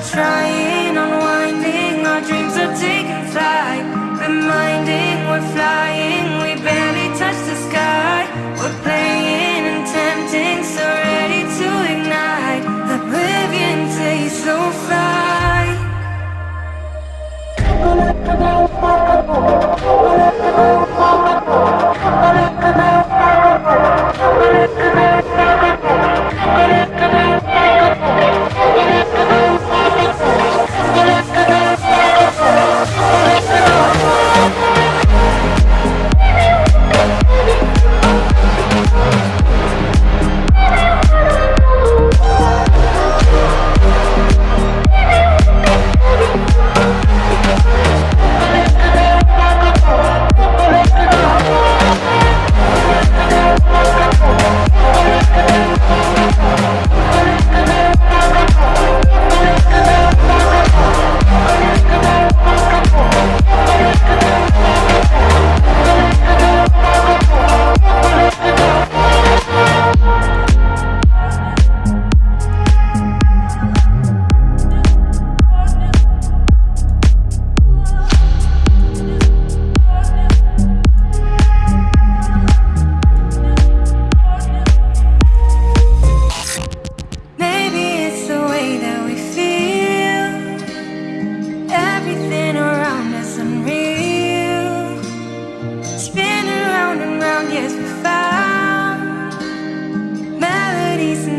we're trying, unwinding, our dreams are taking flight, reminding we're flying.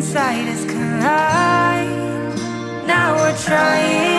inside us collide. Now we're trying